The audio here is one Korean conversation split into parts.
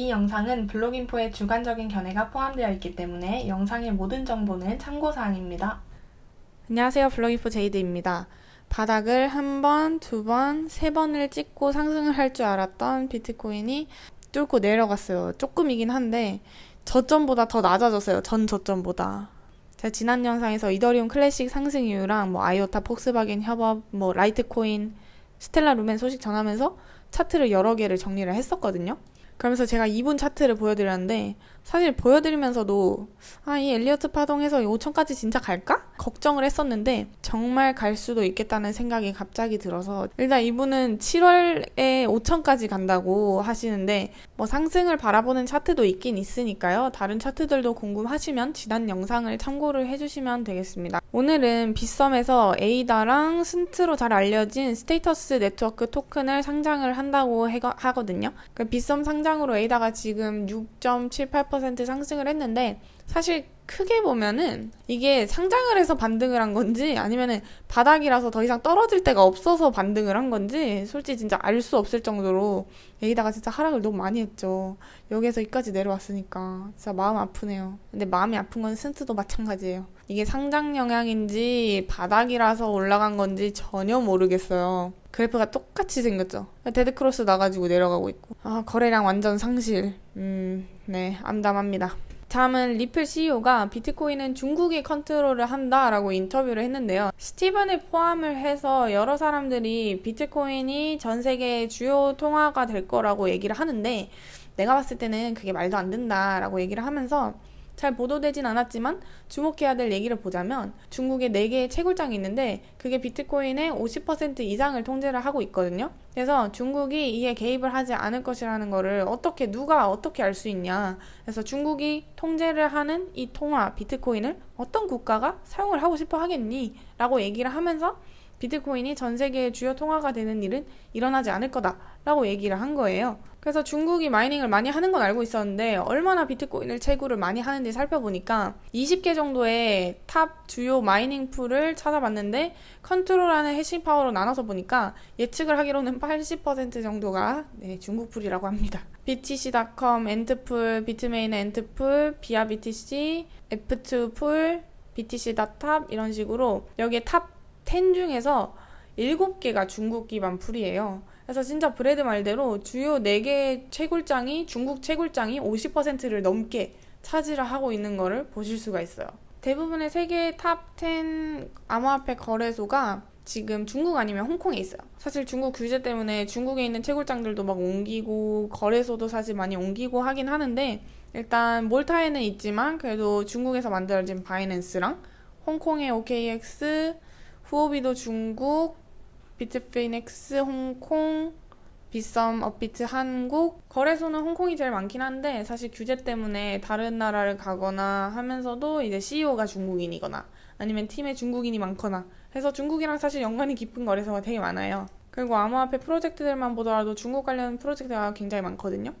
이 영상은 블로깅포의 주관적인 견해가 포함되어 있기 때문에 영상의 모든 정보는 참고사항입니다. 안녕하세요. 블로깅포 제이드입니다. 바닥을 한 번, 두 번, 세 번을 찍고 상승을 할 줄 알았던 비트코인이 뚫고 내려갔어요. 조금이긴 한데 저점보다 더 낮아졌어요. 전 저점보다. 제가 지난 영상에서 이더리움 클래식 상승 이유랑 뭐 아이오타, 폭스바겐 협업, 뭐 라이트코인, 스텔라 루멘 소식 전하면서 차트를 여러 개를 정리를 했었거든요. 그러면서 제가 이분 차트를 보여드렸는데 사실 보여드리면서도 아 이 엘리어트 파동해서 5천까지 진짜 갈까? 걱정을 했었는데 정말 갈 수도 있겠다는 생각이 갑자기 들어서 일단 이분은 7월에 5천까지 간다고 하시는데 뭐 상승을 바라보는 차트도 있긴 있으니까요. 다른 차트들도 궁금하시면 지난 영상을 참고를 해주시면 되겠습니다. 오늘은 빗썸에서 에이다랑 순트로 잘 알려진 스테이터스 네트워크 토큰을 상장을 한다고 하거든요. 그 빗썸 상장으로 에이다가 지금 6.78% 상승을 했는데 사실 크게 보면은 이게 상장을 해서 반등을 한 건지 아니면은 바닥이라서 더 이상 떨어질 데가 없어서 반등을 한 건지 솔직히 진짜 알 수 없을 정도로 여기다가 진짜 하락을 너무 많이 했죠. 여기에서 여기까지 내려왔으니까 진짜 마음 아프네요. 근데 마음이 아픈 건 순트도 마찬가지예요. 이게 상장 영향인지 바닥이라서 올라간 건지 전혀 모르겠어요. 그래프가 똑같이 생겼죠. dead cross 나가지고 내려가고 있고. 아, 거래량 완전 상실. 음, 네, 암담합니다. 다음은 리플 CEO가 비트코인은 중국이 컨트롤을 한다라고 인터뷰를 했는데요. 스티븐을 포함을 해서 여러 사람들이 비트코인이 전 세계 주요 통화가 될 거라고 얘기를 하는데 내가 봤을 때는 그게 말도 안 된다라고 얘기를 하면서 잘 보도되진 않았지만 주목해야 될 얘기를 보자면 중국에 4개의 채굴장이 있는데 그게 비트코인의 50% 이상을 통제를 하고 있거든요. 그래서 중국이 이에 개입을 하지 않을 것이라는 거를 어떻게 누가 어떻게 알 수 있냐. 그래서 중국이 통제를 하는 이 통화 비트코인을 어떤 국가가 사용을 하고 싶어 하겠니? 라고 얘기를 하면서 비트코인이 전 세계의 주요 통화가 되는 일은 일어나지 않을 거다라고 얘기를 한 거예요. 그래서 중국이 mining을 많이 하는 건 알고 있었는데 얼마나 비트코인을 채굴을 많이 하는지 살펴보니까 20개 정도의 top 주요 mining pool을 찾아봤는데 컨트롤하는 hashing power로 나눠서 보니까 예측을 하기로는 80% 정도가 네, 중국 pool이라고 합니다. BTC.com, 앤트풀, 비트메인 앤트풀, 비아 BTC, F2 풀, BTC.TOP 이런 식으로 여기에 top 10 중에서 7개가 중국 기반 pool이에요. 그래서 진짜 브레드 말대로 주요 4개의 채굴장이 중국 채굴장이 50%를 넘게 차지를 하고 있는 것을 보실 수가 있어요. 대부분의 세계 top10 암호화폐 거래소가 지금 중국 아니면 홍콩에 있어요. 사실 중국 규제 때문에 중국에 있는 채굴장들도 막 옮기고 거래소도 사실 많이 옮기고 하긴 하는데 일단 몰타에는 있지만 그래도 중국에서 만들어진 바이낸스랑 홍콩의 OKX, 후오비도 중국, 비트파이넥스 홍콩, 빗썸 업비트 한국 거래소는 홍콩이 제일 많긴 한데 사실 규제 때문에 다른 나라를 가거나 하면서도 이제 CEO가 중국인이거나 아니면 팀에 중국인이 많거나 해서 중국이랑 사실 연관이 깊은 거래소가 되게 많아요. 그리고 암호화폐 프로젝트들만 보더라도 중국 관련 프로젝트가 굉장히 많거든요.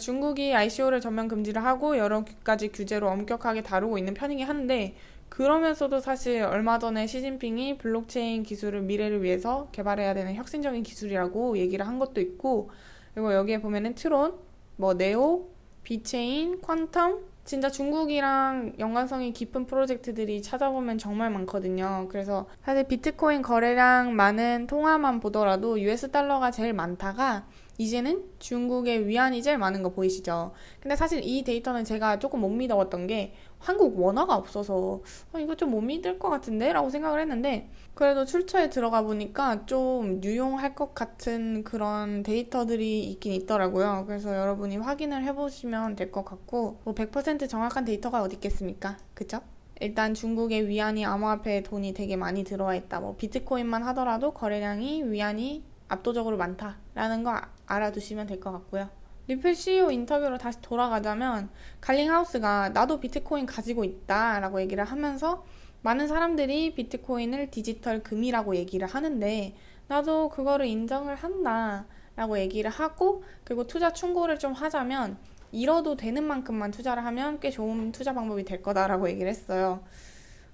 중국이 ICO를 전면 금지를 하고 여러 가지 규제로 엄격하게 다루고 있는 편이긴 한데 그러면서도 사실 얼마 전에 시진핑이 블록체인 기술을 미래를 위해서 개발해야 되는 혁신적인 기술이라고 얘기를 한 것도 있고 그리고 여기에 보면은 트론, 뭐 네오, 비체인, 퀀텀 진짜 중국이랑 연관성이 깊은 프로젝트들이 찾아보면 정말 많거든요. 그래서 사실 비트코인 거래량 많은 통화만 보더라도 US 달러가 제일 많다가 이제는 중국의 위안이 제일 많은 거 보이시죠? 근데 사실 이 데이터는 제가 조금 못 믿어봤던 게 한국 원화가 없어서 어, 이거 좀 못 믿을 것 같은데? 라고 생각을 했는데 그래도 출처에 들어가 보니까 좀 유용할 것 같은 그런 데이터들이 있긴 있더라고요. 그래서 여러분이 확인을 해보시면 될 것 같고 뭐 100% 정확한 데이터가 어디 있겠습니까? 그쵸? 일단 중국의 위안이 암호화폐에 돈이 되게 많이 들어와 있다. 뭐 비트코인만 하더라도 거래량이 위안이 압도적으로 많다라는 거 알아두시면 될 것 같고요. 리플 CEO 인터뷰로 다시 돌아가자면 갈링하우스가 나도 비트코인 가지고 있다 라고 얘기를 하면서 많은 사람들이 비트코인을 디지털 금이라고 얘기를 하는데 나도 그거를 인정을 한다 라고 얘기를 하고 그리고 투자 충고를 좀 하자면 잃어도 되는 만큼만 투자를 하면 꽤 좋은 투자 방법이 될 거다라고 얘기를 했어요.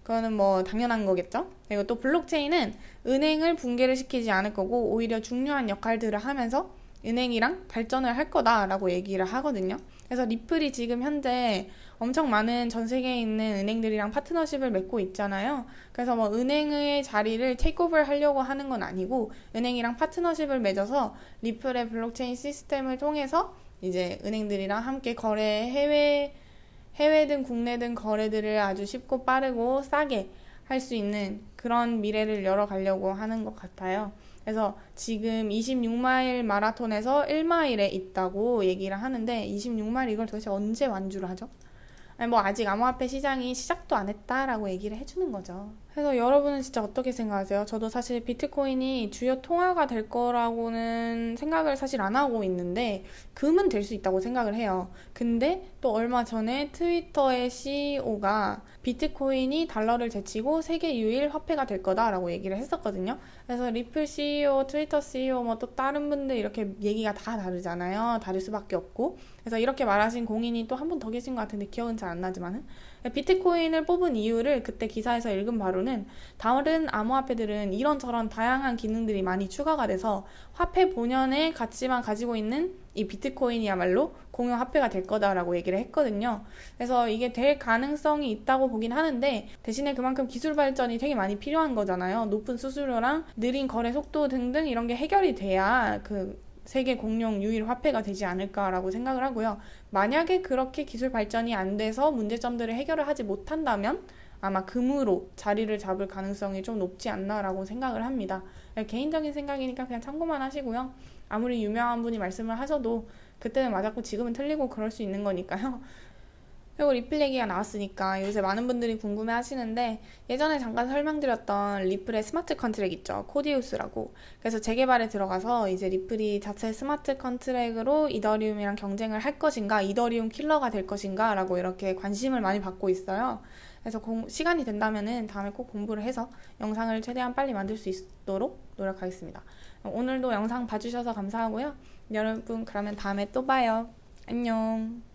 그거는 뭐 당연한 거겠죠? 그리고 또 블록체인은 은행을 붕괴를 시키지 않을 거고 오히려 중요한 역할들을 하면서 은행이랑 발전을 할 거다라고 얘기를 하거든요. 그래서 리플이 지금 현재 엄청 많은 전 세계에 있는 은행들이랑 파트너십을 맺고 있잖아요. 그래서 뭐 은행의 자리를 takeover 하려고 하는 건 아니고 은행이랑 파트너십을 맺어서 리플의 블록체인 시스템을 통해서 이제 은행들이랑 함께 거래 해외 해외든 국내든 거래들을 아주 쉽고 빠르고 싸게 할 수 있는 그런 미래를 열어가려고 하는 것 같아요. 그래서 지금 26마일 마라톤에서 1마일에 있다고 얘기를 하는데 26마일 이걸 도대체 언제 완주를 하죠? 아니 뭐 아직 암호화폐 시장이 시작도 안 했다라고 얘기를 해주는 거죠. 그래서 여러분은 진짜 어떻게 생각하세요? 저도 사실 비트코인이 주요 통화가 될 거라고는 생각을 사실 안 하고 있는데 금은 될 수 있다고 생각을 해요. 근데 또 얼마 전에 트위터의 CEO가 비트코인이 달러를 제치고 세계 유일 화폐가 될 거다라고 얘기를 했었거든요. 그래서 리플 CEO, 트위터 CEO, 뭐 또 다른 분들 이렇게 얘기가 다 다르잖아요. 다를 수밖에 없고. 그래서 이렇게 말하신 공인이 또 한 분 더 계신 것 같은데 기억은 잘 안 나지만은 비트코인을 뽑은 이유를 그때 기사에서 읽은 바로는 다른 암호화폐들은 이런저런 다양한 기능들이 많이 추가가 돼서 화폐 본연의 가치만 가지고 있는 이 비트코인이야말로 공용 화폐가 될 거다라고 얘기를 했거든요. 그래서 이게 될 가능성이 있다고 보긴 하는데 대신에 그만큼 기술 발전이 되게 많이 필요한 거잖아요. 높은 수수료랑 느린 거래 속도 등등 이런 게 해결이 돼야 그 세계 공용 유일 화폐가 되지 않을까라고 생각을 하고요. 만약에 그렇게 기술 발전이 안 돼서 문제점들을 해결을 하지 못한다면 아마 금으로 자리를 잡을 가능성이 좀 높지 않나라고 생각을 합니다. 개인적인 생각이니까 그냥 참고만 하시고요. 아무리 유명한 분이 말씀을 하셔도 그때는 맞았고 지금은 틀리고 그럴 수 있는 거니까요. 그리고 리플 얘기가 나왔으니까 요새 많은 분들이 궁금해 하시는데 예전에 잠깐 설명드렸던 리플의 smart contract 있죠. 코디우스라고. 그래서 재개발에 들어가서 이제 리플이 자체 smart contract으로 이더리움이랑 경쟁을 할 것인가, 이더리움 킬러가 될 것인가 라고 이렇게 관심을 많이 받고 있어요. 그래서 공, 시간이 된다면은 다음에 꼭 공부를 해서 영상을 최대한 빨리 만들 수 있도록 노력하겠습니다. 오늘도 영상 봐주셔서 감사하고요. 여러분 그러면 다음에 또 봐요. 안녕.